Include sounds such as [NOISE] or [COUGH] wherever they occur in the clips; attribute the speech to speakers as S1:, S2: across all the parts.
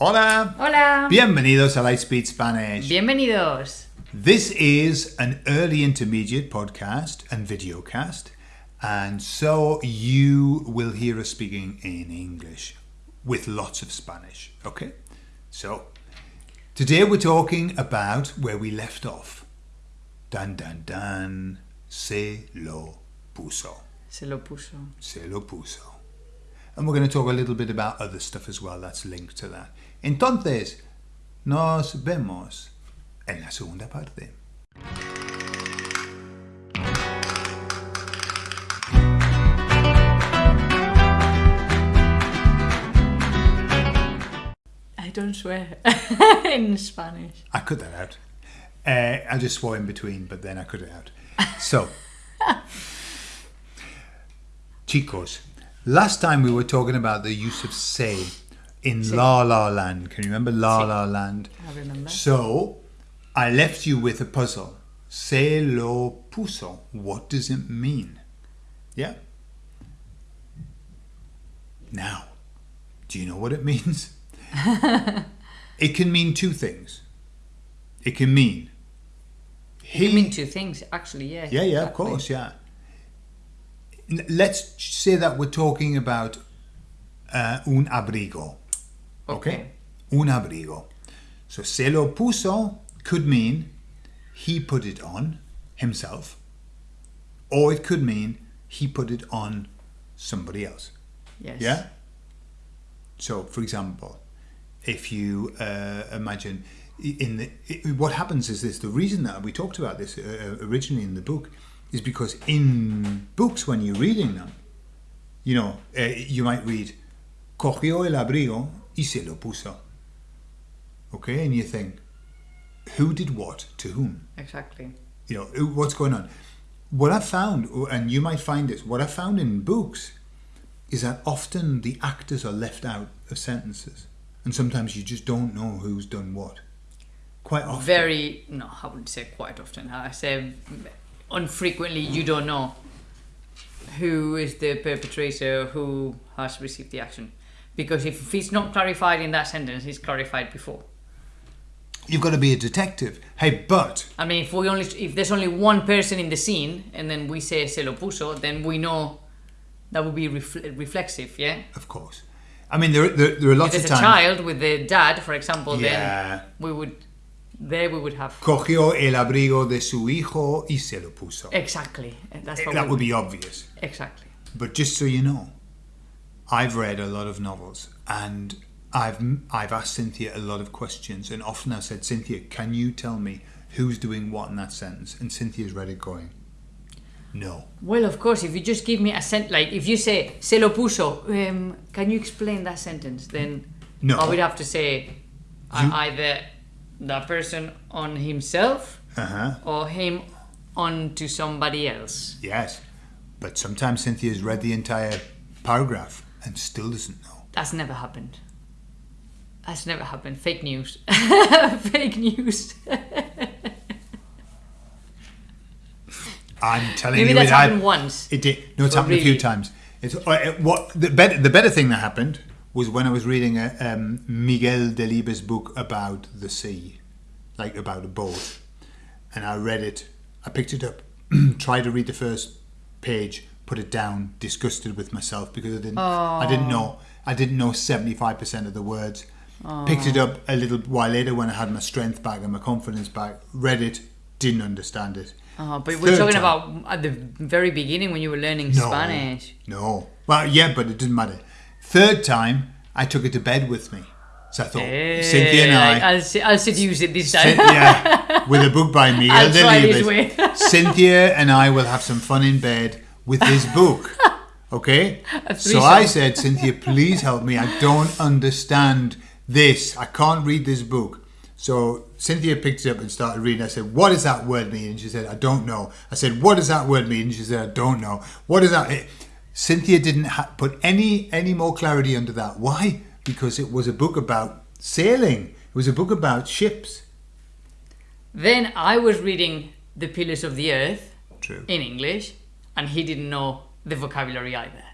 S1: Hola.
S2: Hola.
S1: Bienvenidos a Lightspeed Spanish.
S2: Bienvenidos.
S1: This is an early intermediate podcast and videocast, and so you will hear us speaking in English with lots of Spanish. Okay? So, today we're talking about where we left off. Dan dan dan. Se lo puso.
S2: Se lo puso.
S1: Se lo puso. And we're going to talk a little bit about other stuff as well that's linked to that. Entonces, nos vemos en la segunda parte.
S2: I don't swear [LAUGHS] in Spanish.
S1: I cut that out. Uh, I just swore in between, but then I cut it out. So, [LAUGHS] chicos, last time we were talking about the use of say in. La La Land. Can you remember La. La Land?
S2: I remember.
S1: So, I left you with a puzzle. Se lo puso. What does it mean? Yeah? Now, do you know what it [LAUGHS] means? [LAUGHS] it can mean two things. It can mean he.
S2: You mean two things, actually, yeah.
S1: yeah, yeah, of course, yeah. Let's say that we're talking about uh, un abrigo.
S2: Okay.
S1: Un abrigo. So se lo puso could mean he put it on himself, or it could mean he put it on somebody else.
S2: Yes.
S1: Yeah? So, for example, if you uh, imagine in the i what happens is this the reason that we talked about this uh, originally in the book is because in books when you're reading them you know uh, you might read cogió el abrigo y se lo puso okay and you think who did what to whom
S2: Exactly.
S1: you know what's going on what i found and you might find this what i found in books is that often the actors are left out of sentences and sometimes you just don't know who's done what quite often
S2: Very, no, I wouldn't say quite often. I say unfrequently you don't know who is the perpetrator, who has received the action. Because if it's not clarified in that sentence, it's clarified before.
S1: you've got to be a detective hey but
S2: I mean, if we only if there's only one person in the scene and then we say se lo puso, then we know that would be refle- reflexive, yeah.
S1: of course i mean there, there, there are
S2: If
S1: lots
S2: there's
S1: of
S2: a child with the dad, for example,
S1: Yeah.
S2: then we would there we would have
S1: cogió el abrigo de su hijo y se lo puso
S2: exactly. That's
S1: that
S2: we
S1: would be obvious
S2: exactly.
S1: But just so you know, I've read a lot of novels and I've I've asked Cynthia a lot of questions and often I've said, Cynthia, can you tell me who's doing what in that sentence? And Cynthia's read it going, No.
S2: Well, of course, if you just give me a sent like if you say se lo puso, um, can you explain that sentence? Then
S1: No.
S2: I would have to say
S1: You-
S2: either the person on himself
S1: Uh-huh.
S2: or him on to somebody else.
S1: Yes. But sometimes Cynthia's read the entire paragraph and still doesn't know.
S2: That's never happened. That's never happened. Fake news. [LAUGHS] Fake news.
S1: I'm telling
S2: Maybe
S1: you,
S2: that's
S1: it
S2: happened once.
S1: It did. No, it's happened a few times. It's uh, it- what the better the better thing that happened was when I was reading a, um, Miguel Delibes' book about the sea, like about a boat, and I read it. I picked it up, [CLEARS THROAT] tried to read the first page, put it down, disgusted with myself because I didn't I didn't know I didn't know seventy five percent of the words. Picked it up a little while later when I had my strength back and my confidence back. Read it, didn't understand it.
S2: Oh, but we're talking
S1: time.
S2: about at the very beginning when you were learning
S1: No.
S2: Spanish.
S1: No. Well, yeah, but it didn't matter. Third time, I took it to bed with me. So I thought, Cynthia and
S2: Eh,
S1: I,
S2: I'll, I'll seduce it this time.
S1: Yeah, [LAUGHS] with a book by me.
S2: I'll try this way. [LAUGHS]
S1: Cynthia and I will have some fun in bed with this book. [LAUGHS] Okay? So I said, Cynthia, please help me. I don't understand this. I can't read this book. So Cynthia picked it up and started reading. I said, What does that word mean? And she said, I don't know. I said, What does that word mean? And she said, I don't know. What is that Cynthia didn't ha- put any any more clarity under that. Why? Because it was a book about sailing. It was a book about ships.
S2: Then I was reading The Pillars of the Earth
S1: True.
S2: in English, and he didn't know the vocabulary either.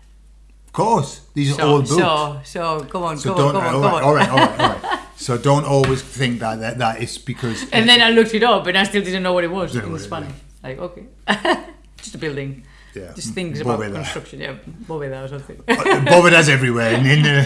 S1: Of course, these are
S2: So,
S1: old books.
S2: so, so, come on,
S1: So
S2: come on,
S1: don't.
S2: come on,
S1: all
S2: come on.
S1: all right, all right, all [LAUGHS] right. so don't always think that that, that is because.
S2: And then I looked it up, and I still didn't know what it was in Spanish. Like okay, [LAUGHS] just a building.
S1: Yeah.
S2: Just things
S1: Bóveda.
S2: about construction. Yeah, bóveda or something.
S1: Uh, bóvedas everywhere. In, in the,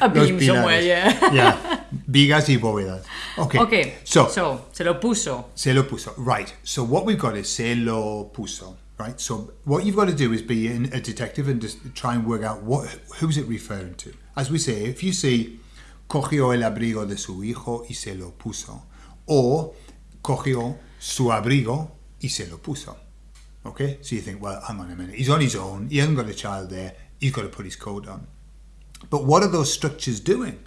S2: uh, [LAUGHS]
S1: a
S2: beam somewhere. Yeah.
S1: yeah, vigas y bóvedas. Okay.
S2: Okay.
S1: So,
S2: so se lo puso.
S1: se lo puso. Right. So what we've got is se lo puso. Right. So what you've got to do is be in a detective and just try and work out what who's it referring to. As we say, if you see cogió el abrigo de su hijo y se lo puso, or cogió su abrigo y se lo puso. Okay, so you think, well, hang on a minute, he's on his own, he hasn't got a child there, he's got to put his coat on. But what are those structures doing?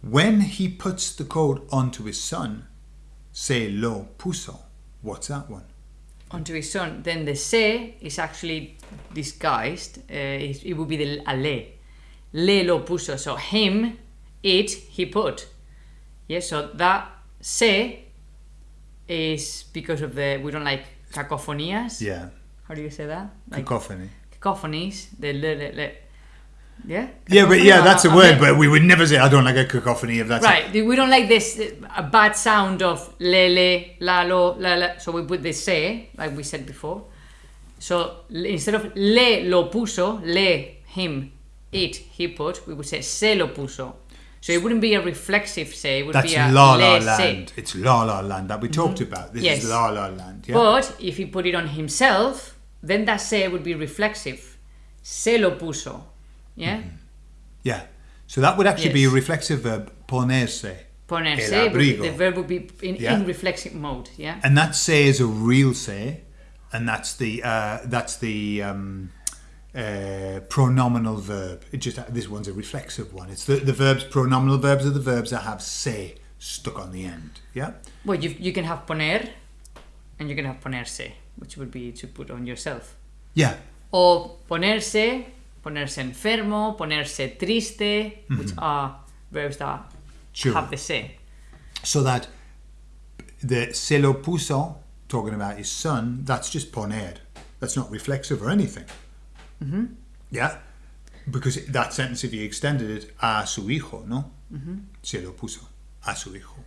S1: When he puts the coat onto his son, se lo puso. What's that one?
S2: Onto his son, then the se is actually disguised. Uh, it, it would be the a le. Le lo puso. So him, it, he put. Yeah, so that se is because of the, we don't like cacophonias.
S1: Yeah,
S2: How do you say that? Like
S1: cacophony.
S2: cacophonies. The le, le, le. Yeah?
S1: Yeah, but yeah, that's a word,
S2: uh,
S1: but we would never say I don't like a cacophony of that.
S2: Right, we don't like this a bad sound of le le la la la. So we put the se, like we said before. So instead of le lo puso, le him, it he put, we would say se lo puso. So it wouldn't be a reflexive se, it would
S1: That's
S2: be a
S1: La La. Land. It's La La Land that we talked about. This
S2: Yes.
S1: is La La Land. Yeah.
S2: But if he put it on himself, then that se would be reflexive. Se lo puso. Yeah?
S1: yeah. So that would actually be a reflexive verb, ponerse.
S2: Ponerse,
S1: El
S2: would be-
S1: abrigo.
S2: the verb would be in,
S1: Yeah.
S2: in reflexive mode. Yeah?
S1: And that say is a real say, and that's the uh, that's the um, uh, pronominal verb. It just this one's a reflexive one. It's the, the verbs pronominal verbs are the verbs that have say stuck on the end. Yeah.
S2: Well, you, you can have poner and you can have ponerse, which would be to put on yourself.
S1: Yeah.
S2: O ponerse, ponerse enfermo, ponerse triste, which are verbs that
S1: Mm-hmm. Sure.
S2: have the se.
S1: So that the se lo puso talking about his son, that's just poner. That's not reflexive or anything. Mm-hmm. Yeah. Because that sentence, if you extended it, a su hijo, no? Mm-hmm. Se lo puso a su hijo.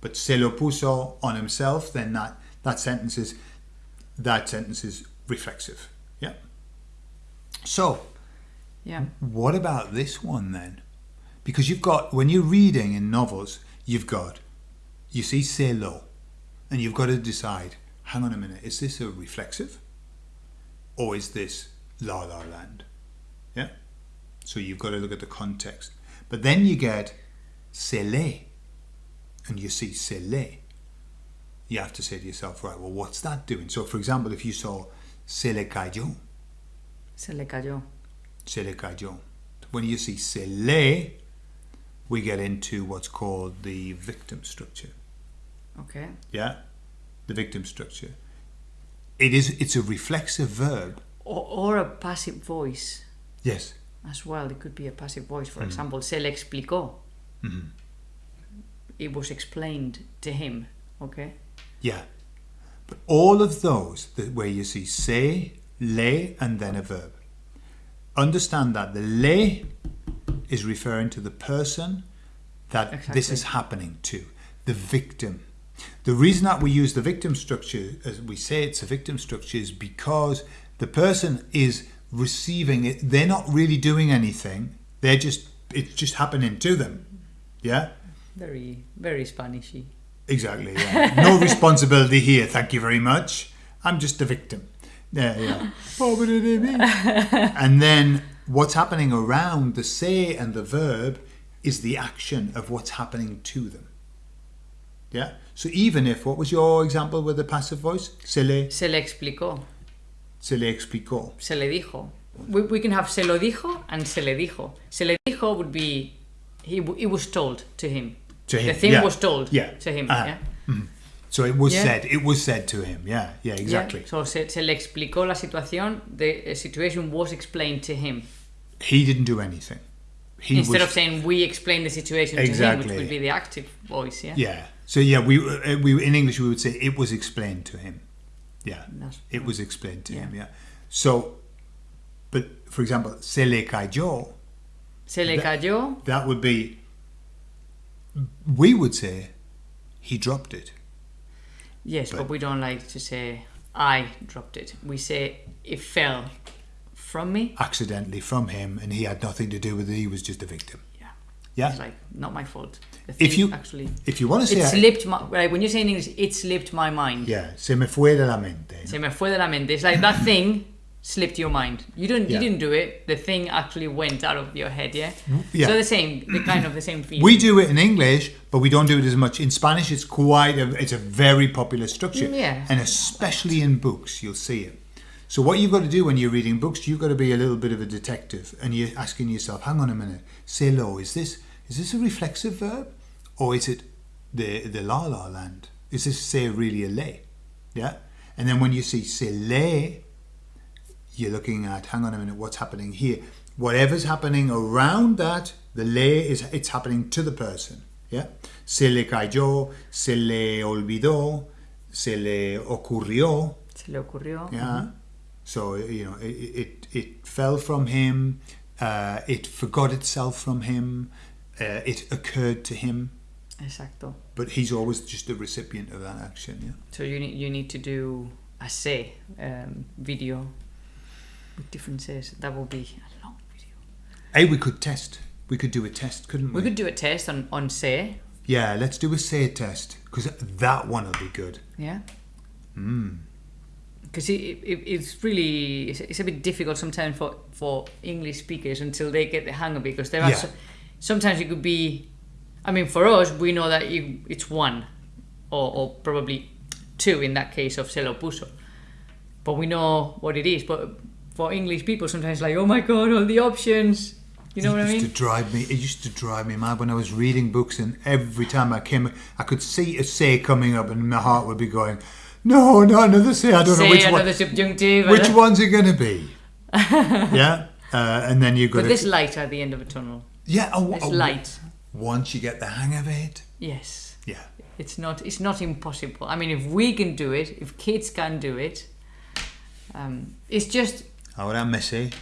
S1: But se lo puso on himself, then that, that sentence is that sentence is reflexive. Yeah. So
S2: Yeah.
S1: what about this one then? Because you've got, when you're reading in novels, you've got, you see se lo, and you've got to decide, hang on a minute, is this a reflexive? Or is this la la land? Yeah? So you've got to look at the context. But then you get se le, and you see se le. You have to say to yourself, right, well, what's that doing? So, for example, if you saw se le cayó,
S2: Se le cayó.
S1: Se le cayó. When you see se le, we get into what's called the victim structure.
S2: Okay.
S1: Yeah, the victim structure. It is. It's a reflexive verb.
S2: Or, or a passive voice
S1: Yes.
S2: as well. It could be a passive voice.
S1: Mm.
S2: For example, se le explicó.
S1: Mm-hmm.
S2: It was explained to him. Okay.
S1: Yeah. But all of those that where you see se, le, and then a verb. Understand that the le is referring to the person that this is happening to, the victim. The reason that we use the victim structure, as we say it's a victim structure, is because the person is receiving it. They're not really doing anything. They're just it's just happening to them. Yeah.
S2: Very, very Spanishy.
S1: Exactly. Yeah. No [LAUGHS] responsibility here. Thank you very much. I'm just a victim. Yeah, yeah. But it ain't me. and then what's happening around the say and the verb is the action of what's happening to them. Yeah. So even if what was your example with the passive voice? Se le,
S2: Se le explicó.
S1: se le explicó.
S2: Se le dijo. We, we can have se lo dijo and se le dijo. Se le dijo would be he it was told to him.
S1: To him.
S2: The thing
S1: yeah.
S2: was told
S1: Yeah.
S2: to him.
S1: Uh-huh.
S2: Yeah.
S1: So it was
S2: Yeah.
S1: said. It was said to him. Yeah. Yeah. Exactly.
S2: Yeah. So se, se le explicó la situación. The situation was explained to him.
S1: He didn't do anything. He
S2: Instead
S1: was,
S2: of saying we explained the situation to him, which would be the active voice. Yeah.
S1: Yeah. So yeah, we uh, we in English we would say it was explained to him. Yeah.
S2: That's-
S1: It was explained to
S2: Yeah.
S1: him. Yeah. So, but for example, se le cayó.
S2: Se le
S1: That-
S2: cayó.
S1: That would be we would say he dropped it.
S2: Yes, but, but we don't like to say I dropped it. We say it fell from me.
S1: Accidentally from him, and he had nothing to do with it. He was just a victim.
S2: Yeah.
S1: Yeah.
S2: It's like not my fault.
S1: If you
S2: actually,
S1: if you want to say
S2: it slipped my. Like when you say in English, it slipped my mind.
S1: yeah, se me fue de la mente.
S2: Se me fue de la mente. It's like that thing slipped your mind. You didn't.
S1: Yeah.
S2: You didn't do it. The thing actually went out of your head. Yeah.
S1: yeah.
S2: So the same. The kind of the same feeling.
S1: We do it in English, but we don't do it as much in Spanish. It's quite a, it's a very popular structure,
S2: Mm, yeah.
S1: and especially in books, you'll see it. So what you've got to do when you're reading books, you've got to be a little bit of a detective, and you're asking yourself, "Hang on a minute, se lo, is this is this a reflexive verb, or is it the the la la land? Is this say really a lay? Yeah, and then when you see c'est lay, you're looking at hang on a minute what's happening here? Whatever's happening around that the lay is it's happening to the person yeah? Se le cayó se le olvidó se le ocurrió
S2: Se le ocurrió.
S1: yeah? So you know it, it it fell from him uh, it forgot itself from him uh, it occurred to him.
S2: Exacto.
S1: but he's always just the recipient of that action yeah?
S2: So you need you need to do a say um, video says. That will be a long video.
S1: hey we could test we could do a test couldn't we,
S2: We could do a test on on say.
S1: yeah let's do a say test because that one will be good
S2: Yeah.
S1: mm.
S2: because it, it, it's really it's, it's a bit difficult sometimes for for English speakers until they get the hang of it because there are
S1: Yeah.
S2: so, sometimes it could be I mean for us we know that you, it's one or, or probably two in that case of se lo puso but we know what it is but for English people sometimes like oh my god all the options you know
S1: it
S2: what I mean?
S1: It used to drive me. It used to drive me mad when I was reading books, and every time I came, I could see a say coming up, and my heart would be going, "No, no, another say. I don't
S2: say
S1: know which
S2: another
S1: one.
S2: subjunctive
S1: Which
S2: and-
S1: one's it going to be?" [LAUGHS] yeah, uh, and then you got
S2: but there's light at the end of a tunnel
S1: yeah. Oh,
S2: there's
S1: oh,
S2: light
S1: Once you get the hang of it,
S2: yes
S1: yeah.
S2: It's not. It's not impossible. I mean, if we can do it, if kids can do it, um, it's just
S1: Ahora me sé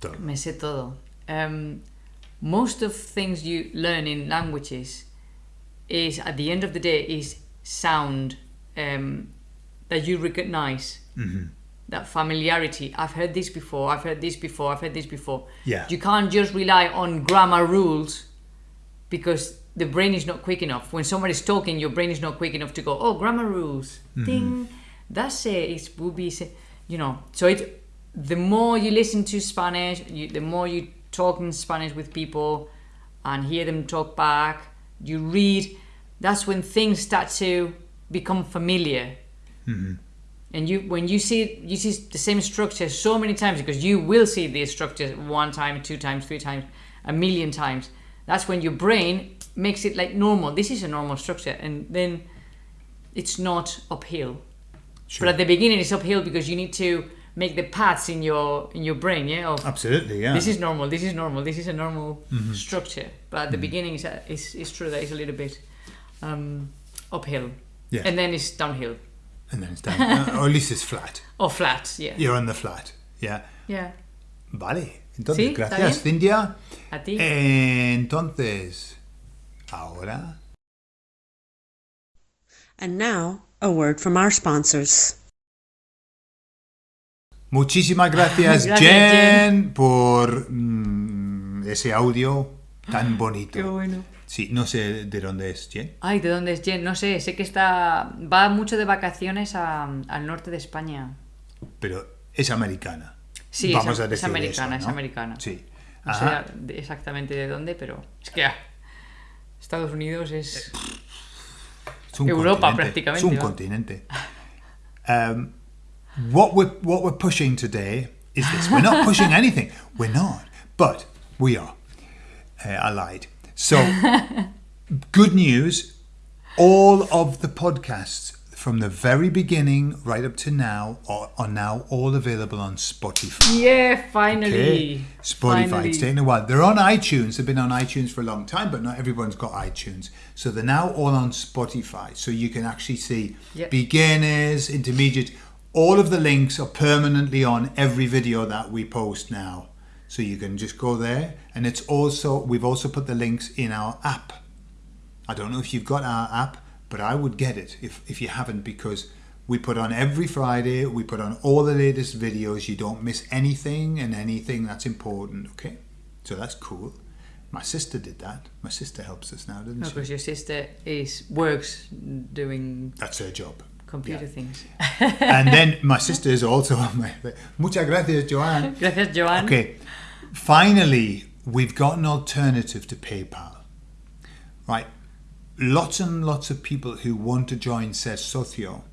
S1: todo.
S2: me sé todo. Um, most of things you learn in languages is at the end of the day is sound um, that you recognize.
S1: hmm
S2: That familiarity. I've heard this before. I've heard this before. I've heard this before.
S1: Yeah.
S2: You can't just rely on grammar rules because the brain is not quick enough. When somebody's talking, your brain is not quick enough to go, oh, grammar rules. Ding. That's it. It will be, you know. So it, the more you listen to Spanish, you, the more you talk in Spanish with people and hear them talk back, you read, that's when things start to become familiar. Mm-hmm. And you when you see you see the same structure so many times because you will see these structures one time two times three times a million times that's when your brain makes it like normal. This is a normal structure and then it's not uphill.
S1: Sure.
S2: but at the beginning it's uphill because you need to make the paths in your in your brain yeah of
S1: Absolutely, yeah.
S2: this is normal this is normal this is a normal structure but at the beginning it's, a- it's, it's true that it's a little bit um, uphill
S1: Yeah.
S2: and then it's downhill
S1: and then it's down, uh, [LAUGHS] or at least it's flat.
S2: or flat yeah
S1: You're on the flat. Yeah.
S2: yeah
S1: Vale. Entonces,
S2: Sí,
S1: gracias, Cintia.
S2: a ti
S1: Entonces, ahora.
S3: And now, a word from our sponsors.
S1: Muchísimas gracias, [LAUGHS]
S2: Gracias,
S1: Jen, por mm, ese audio tan bonito.
S2: Qué bueno.
S1: Sí, no sé de dónde es Jen.
S2: Ay, ¿de dónde es Jen? No sé, sé que está. Va mucho de vacaciones a- al norte de España.
S1: pero es americana.
S2: Sí,
S1: Vamos
S2: es,
S1: a
S2: es
S1: decir
S2: americana,
S1: eso,
S2: es americana.
S1: Sí.
S2: No sé
S1: Ajá.
S2: exactamente de dónde, pero es que ah, Estados Unidos es.
S1: Es
S2: Europa,
S1: continente,
S2: prácticamente,
S1: Es un
S2: ¿va?
S1: continente. Um, [LAUGHS] what we're what we're pushing today is this. We're not pushing [LAUGHS] anything. We're not, but we are. Uh, I lied. So, [LAUGHS] good news. All of the podcasts from the very beginning right up to now are, are now all available on Spotify.
S2: Yeah, finally.
S1: Okay. Spotify.
S2: Finally.
S1: It's taken a while. They're on iTunes. They've been on iTunes for a long time, but not everyone's got iTunes. So they're now all on Spotify. So you can actually see
S2: Yep.
S1: beginners, intermediate. All of the links are permanently on every video that we post now. So you can just go there. And it's also, we've also put the links in our app. I don't know if you've got our app, but I would get it if, if you haven't because we put on every Friday, we put on all the latest videos. You don't miss anything and anything that's important, okay? So that's cool. My sister did that. My sister helps us now, doesn't
S2: no,
S1: she?
S2: Because your sister is works doing
S1: That's her job.
S2: Computer
S1: Yeah.
S2: things. [LAUGHS]
S1: and then my sister is also on my. Muchas gracias, Joanne. [LAUGHS]
S2: Gracias, Joan.
S1: Okay, finally, we've got an alternative to PayPal. Right, lots and lots of people who want to join Ser Socio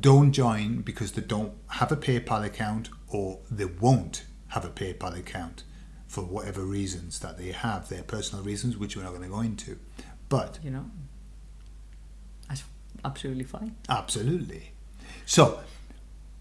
S1: don't join because they don't have a PayPal account or they won't have a PayPal account for whatever reasons that they have, their personal reasons, which we're not going to go into. But
S2: You know, absolutely fine.
S1: Absolutely. So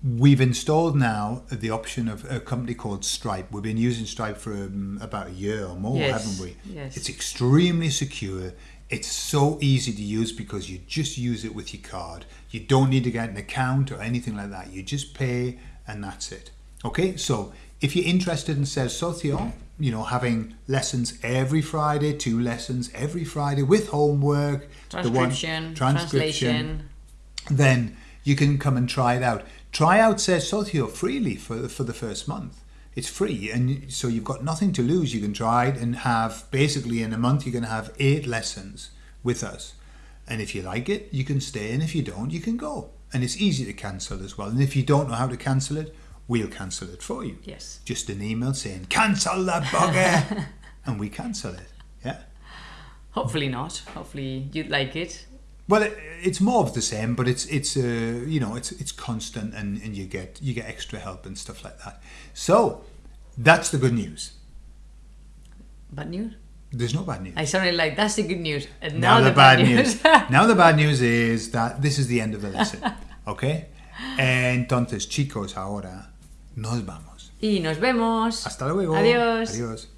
S1: we've installed now the option of a company called Stripe. We've been using Stripe for um, about a year or more,
S2: Yes,
S1: haven't we?
S2: yes.
S1: It's extremely secure. It's so easy to use because you just use it with your card. You don't need to get an account or anything like that. You just pay and that's it. Okay, so if you're interested in Ser Socio, you know, having lessons every Friday, two lessons every Friday with homework, the one-
S2: Transcription, translation.
S1: then you can come and try it out. Try out Ser Socio freely for the, for the first month. It's free, and so you've got nothing to lose. You can try it and have basically in a month you're going to have eight lessons with us. And if you like it, you can stay, and if you don't, you can go. And it's easy to cancel as well. And if you don't know how to cancel it, we'll cancel it for you.
S2: Yes.
S1: Just an email saying cancel that bugger, [LAUGHS] and we cancel it. Yeah.
S2: Hopefully not. Hopefully you'd like it.
S1: Well, it, it's more of the same, but it's it's uh, you know it's it's constant, and, and you get you get extra help and stuff like that. So that's the good news.
S2: Bad news?
S1: There's no bad news.
S2: I sounded like that's the good news. And
S1: now,
S2: now,
S1: the, bad news. [LAUGHS] now the bad [LAUGHS] news is that this is the end of the lesson. Okay. And entonces, chicos, ahora nos vamos.
S2: y nos vemos.
S1: Hasta luego.
S2: Adiós.
S1: Adiós.